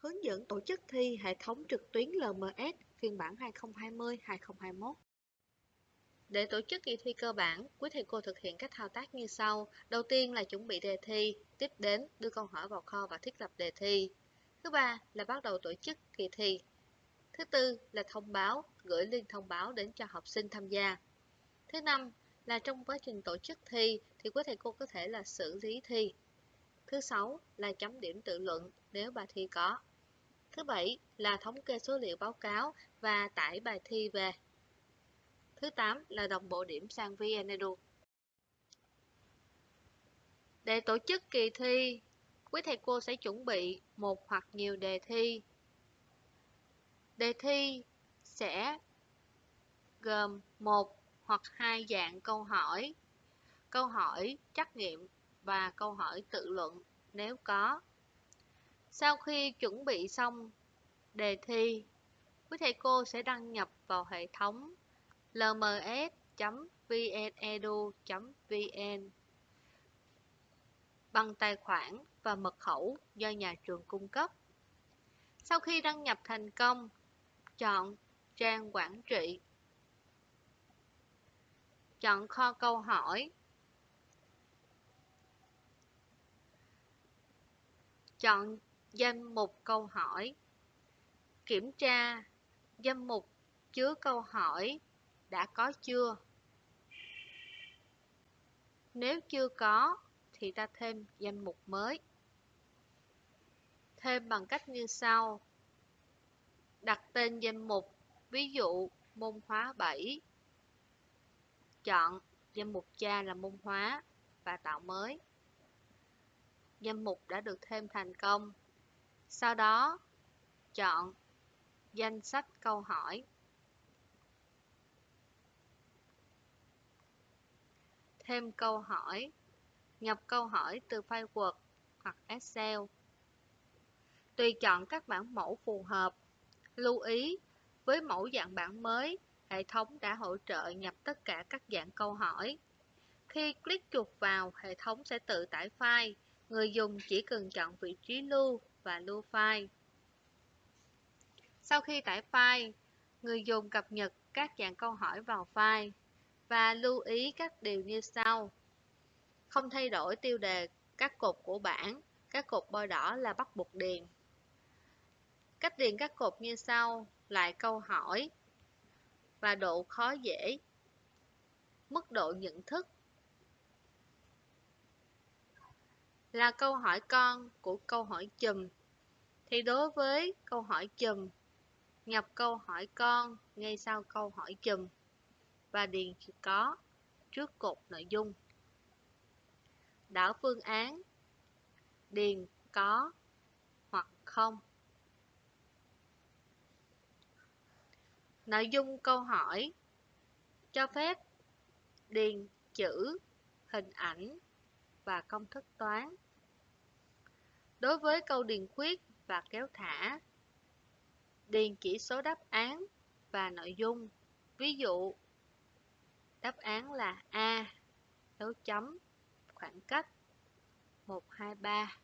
Hướng dẫn tổ chức thi hệ thống trực tuyến LMS phiên bản 2020-2021 Để tổ chức kỳ thi cơ bản, quý thầy cô thực hiện các thao tác như sau. Đầu tiên là chuẩn bị đề thi, tiếp đến đưa câu hỏi vào kho và thiết lập đề thi. Thứ ba là bắt đầu tổ chức kỳ thi. Thứ tư là thông báo, gửi link thông báo đến cho học sinh tham gia. Thứ năm là trong quá trình tổ chức thi thì quý thầy cô có thể là xử lý thi. Thứ sáu là chấm điểm tự luận nếu bài thi có. Thứ bảy là thống kê số liệu báo cáo và tải bài thi về. Thứ tám là đồng bộ điểm sang VnEdu. Để tổ chức kỳ thi, quý thầy cô sẽ chuẩn bị một hoặc nhiều đề thi. Đề thi sẽ gồm một hoặc hai dạng câu hỏi, câu hỏi trắc nghiệm và câu hỏi tự luận nếu có. Sau khi chuẩn bị xong đề thi, quý thầy cô sẽ đăng nhập vào hệ thống lms.vnedu.vn bằng tài khoản và mật khẩu do nhà trường cung cấp. Sau khi đăng nhập thành công, chọn trang quản trị. Chọn kho câu hỏi. Chọn danh mục câu hỏi. Kiểm tra danh mục chứa câu hỏi đã có chưa? Nếu chưa có thì ta thêm danh mục mới. Thêm bằng cách như sau. Đặt tên danh mục, ví dụ môn hóa 7. Chọn danh mục cha là môn hóa và tạo mới. Danh mục đã được thêm thành công. Sau đó, chọn danh sách câu hỏi. Thêm câu hỏi, nhập câu hỏi từ file Word hoặc Excel. Tùy chọn các bản mẫu phù hợp. Lưu ý, với mẫu dạng bản mới, hệ thống đã hỗ trợ nhập tất cả các dạng câu hỏi. Khi click chuột vào, hệ thống sẽ tự tải file. Người dùng chỉ cần chọn vị trí lưu và lưu file. Sau khi tải file, người dùng cập nhật các dạng câu hỏi vào file và lưu ý các điều như sau. Không thay đổi tiêu đề các cột của bảng, các cột bôi đỏ là bắt buộc điền. Cách điền các cột như sau, lại câu hỏi và độ khó dễ, mức độ nhận thức. Là câu hỏi con của câu hỏi chùm. Thì đối với câu hỏi chùm nhập câu hỏi con ngay sau câu hỏi chùm và điền chữ có trước cột nội dung. Đảo phương án điền có hoặc không. Nội dung câu hỏi cho phép điền chữ, hình ảnh và công thức toán. Đối với câu điền khuyết và kéo thả điền chỉ số đáp án và nội dung. Ví dụ, đáp án là A, dấu chấm, khoảng cách 123.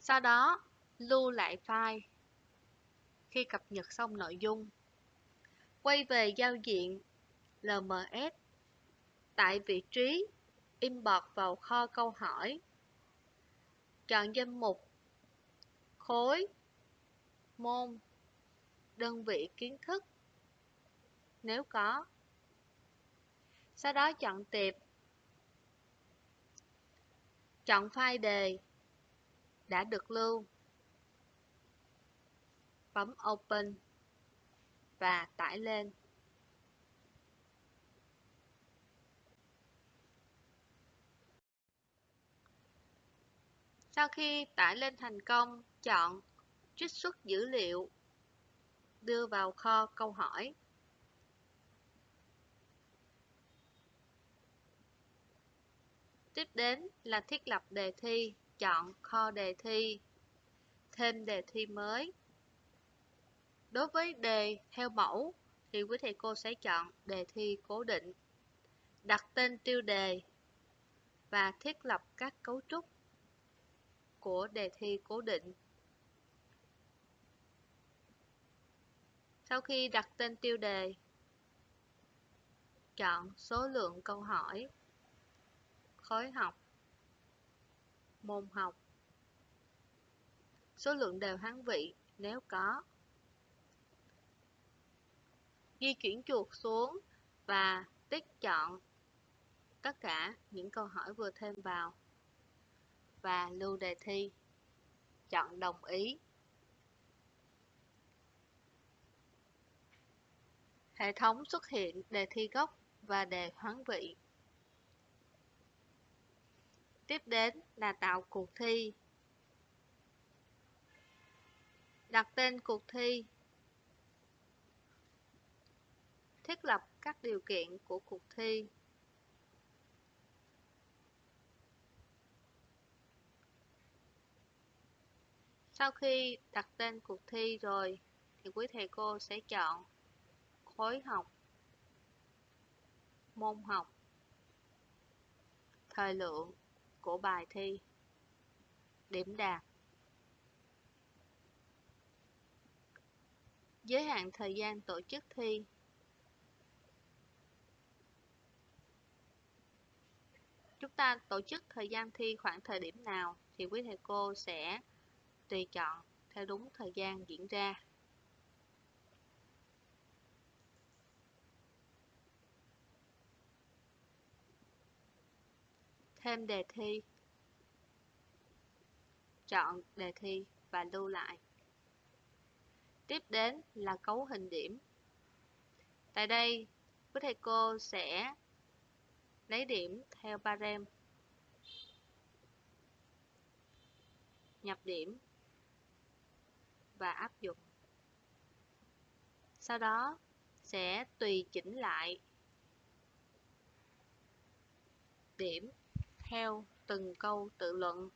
Sau đó, lưu lại file. Khi cập nhật xong nội dung, quay về giao diện LMS. Tại vị trí Import vào kho câu hỏi. Chọn danh mục, Khối, Môn, Đơn vị kiến thức. Nếu có, Sau đó chọn tiệp. Chọn file đề, đã được lưu. Bấm Open và tải lên. Sau khi tải lên thành công, chọn Trích xuất dữ liệu, đưa vào kho câu hỏi. Tiếp đến là thiết lập đề thi, chọn kho đề thi, thêm đề thi mới. Đối với đề theo mẫu thì quý thầy cô sẽ chọn đề thi cố định, đặt tên tiêu đề và thiết lập các cấu trúc của đề thi cố định. Sau khi đặt tên tiêu đề, chọn số lượng câu hỏi, khối học, môn học, số lượng đều hán vị nếu có. Di chuyển chuột xuống và tích chọn tất cả những câu hỏi vừa thêm vào và lưu đề thi. Chọn đồng ý. Hệ thống xuất hiện, đề thi gốc và đề hoán vị. Tiếp đến là tạo cuộc thi. Đặt tên cuộc thi. Thiết lập các điều kiện của cuộc thi. Sau khi đặt tên cuộc thi rồi thì quý thầy cô sẽ chọn khối học, môn học, thời lượng của bài thi, điểm đạt. Giới hạn thời gian tổ chức thi Chúng ta tổ chức thời gian thi khoảng thời điểm nào thì quý thầy cô sẽ tùy chọn theo đúng thời gian diễn ra. Thêm đề thi Chọn đề thi và lưu lại. Tiếp đến là cấu hình điểm. Tại đây, quý thầy cô sẽ lấy điểm theo barem nhập điểm và áp dụng. Sau đó, sẽ tùy chỉnh lại điểm theo từng câu tự luận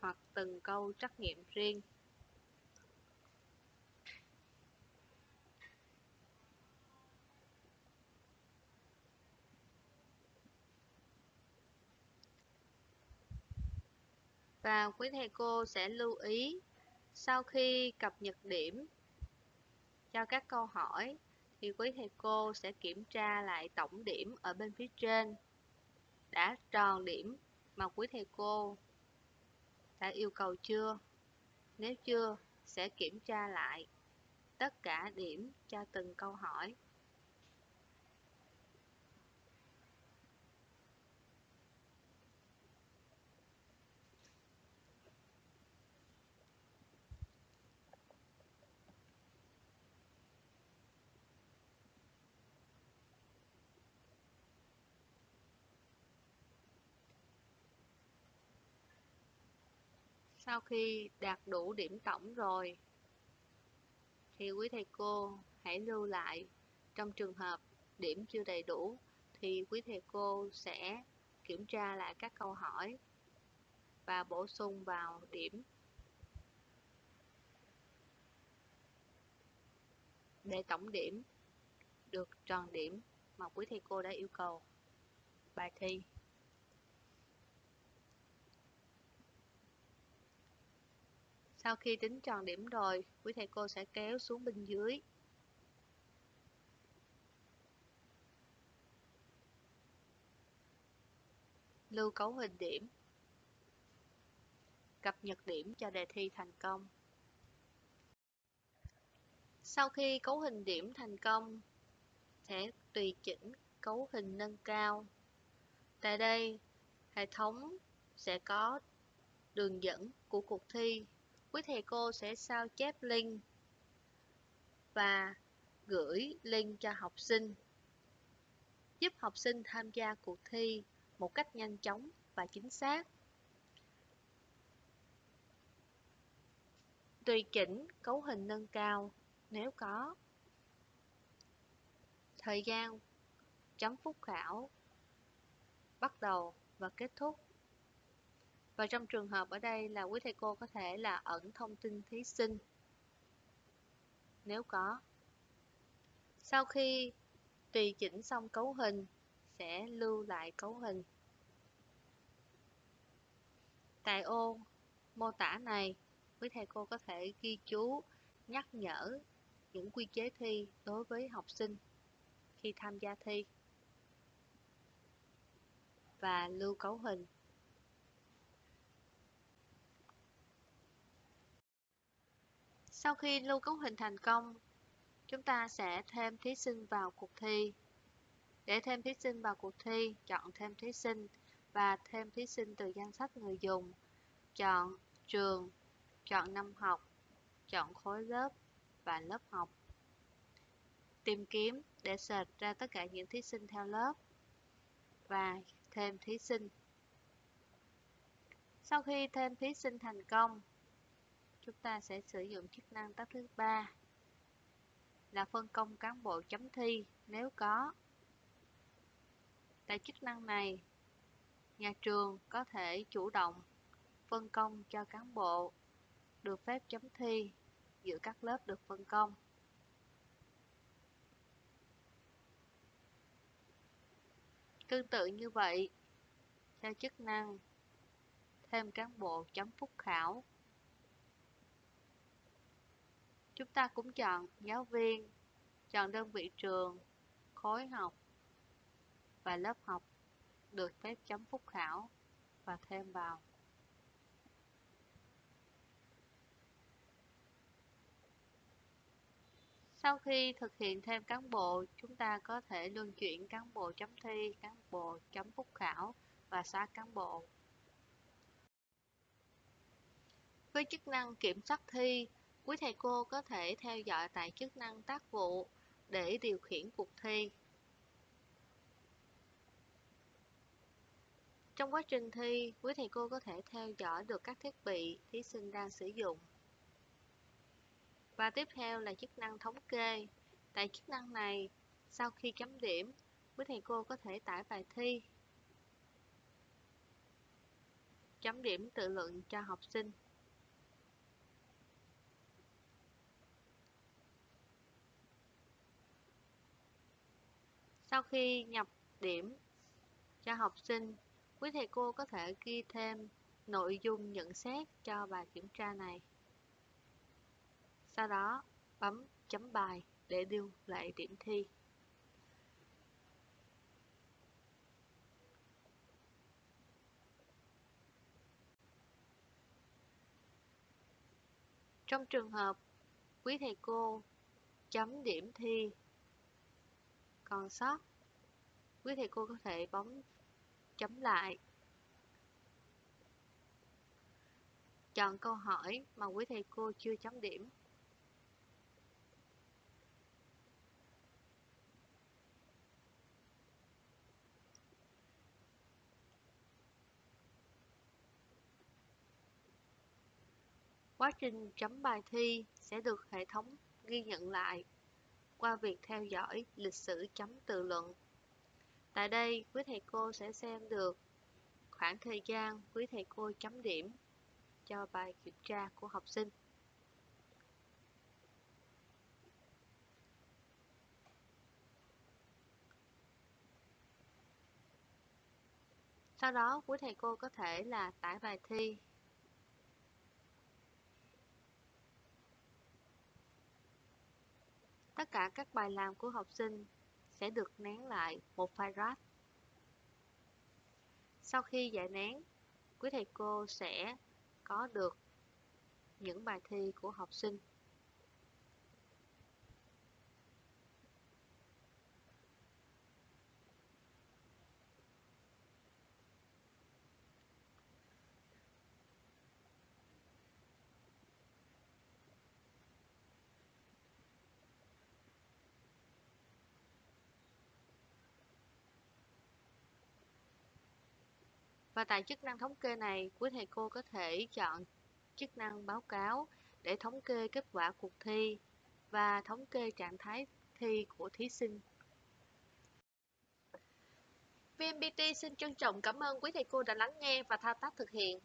hoặc từng câu trắc nghiệm riêng. Và quý thầy cô sẽ lưu ý sau khi cập nhật điểm cho các câu hỏi thì quý thầy cô sẽ kiểm tra lại tổng điểm ở bên phía trên đã tròn điểm mà quý thầy cô đã yêu cầu chưa. Nếu chưa, sẽ kiểm tra lại tất cả điểm cho từng câu hỏi. Sau khi đạt đủ điểm tổng rồi, thì quý thầy cô hãy lưu lại. Trong trường hợp điểm chưa đầy đủ, thì quý thầy cô sẽ kiểm tra lại các câu hỏi và bổ sung vào điểm để tổng điểm được tròn điểm mà quý thầy cô đã yêu cầu bài thi. Sau khi tính tròn điểm rồi, quý thầy cô sẽ kéo xuống bên dưới. Lưu cấu hình điểm. Cập nhật điểm cho đề thi thành công. Sau khi cấu hình điểm thành công, sẽ tùy chỉnh cấu hình nâng cao. Tại đây, hệ thống sẽ có đường dẫn của cuộc thi quý thầy cô sẽ sao chép link và gửi link cho học sinh, giúp học sinh tham gia cuộc thi một cách nhanh chóng và chính xác. Tùy chỉnh cấu hình nâng cao nếu có. Thời gian chấm phút khảo bắt đầu và kết thúc và trong trường hợp ở đây là quý thầy cô có thể là ẩn thông tin thí sinh nếu có. Sau khi tùy chỉnh xong cấu hình, sẽ lưu lại cấu hình. Tại ô mô tả này, quý thầy cô có thể ghi chú, nhắc nhở những quy chế thi đối với học sinh khi tham gia thi và lưu cấu hình. Sau khi lưu cấu hình thành công, chúng ta sẽ thêm thí sinh vào cuộc thi. Để thêm thí sinh vào cuộc thi, chọn thêm thí sinh và thêm thí sinh từ danh sách người dùng. Chọn trường, chọn năm học, chọn khối lớp và lớp học. Tìm kiếm để search ra tất cả những thí sinh theo lớp và thêm thí sinh. Sau khi thêm thí sinh thành công, chúng ta sẽ sử dụng chức năng tắt thứ ba là phân công cán bộ chấm thi nếu có. Tại chức năng này, nhà trường có thể chủ động phân công cho cán bộ được phép chấm thi giữa các lớp được phân công. Tương tự như vậy, theo chức năng thêm cán bộ chấm phúc khảo. Chúng ta cũng chọn giáo viên, chọn đơn vị trường, khối học và lớp học được phép chấm phúc khảo và thêm vào. Sau khi thực hiện thêm cán bộ, chúng ta có thể luân chuyển cán bộ chấm thi, cán bộ chấm phúc khảo và xóa cán bộ. Với chức năng kiểm soát thi, quý thầy cô có thể theo dõi tại chức năng tác vụ để điều khiển cuộc thi. Trong quá trình thi, quý thầy cô có thể theo dõi được các thiết bị thí sinh đang sử dụng. Và tiếp theo là chức năng thống kê. Tại chức năng này, sau khi chấm điểm, quý thầy cô có thể tải bài thi, chấm điểm tự luận cho học sinh. Sau khi nhập điểm cho học sinh, quý thầy cô có thể ghi thêm nội dung nhận xét cho bài kiểm tra này. Sau đó, bấm chấm bài để lưu lại điểm thi. Trong trường hợp quý thầy cô chấm điểm thi còn sót, quý thầy cô có thể bấm chấm lại. Chọn câu hỏi mà quý thầy cô chưa chấm điểm Quá trình chấm bài thi sẽ được hệ thống ghi nhận lại qua việc theo dõi lịch sử chấm tự luận. Tại đây, quý thầy cô sẽ xem được khoảng thời gian quý thầy cô chấm điểm cho bài kiểm tra của học sinh. Sau đó, quý thầy cô có thể là tải bài thi Tất cả các bài làm của học sinh sẽ được nén lại một file RAR. Sau khi giải nén, quý thầy cô sẽ có được những bài thi của học sinh. Và tại chức năng thống kê này, quý thầy cô có thể chọn chức năng báo cáo để thống kê kết quả cuộc thi và thống kê trạng thái thi của thí sinh. VMBT xin trân trọng cảm ơn quý thầy cô đã lắng nghe và thao tác thực hiện.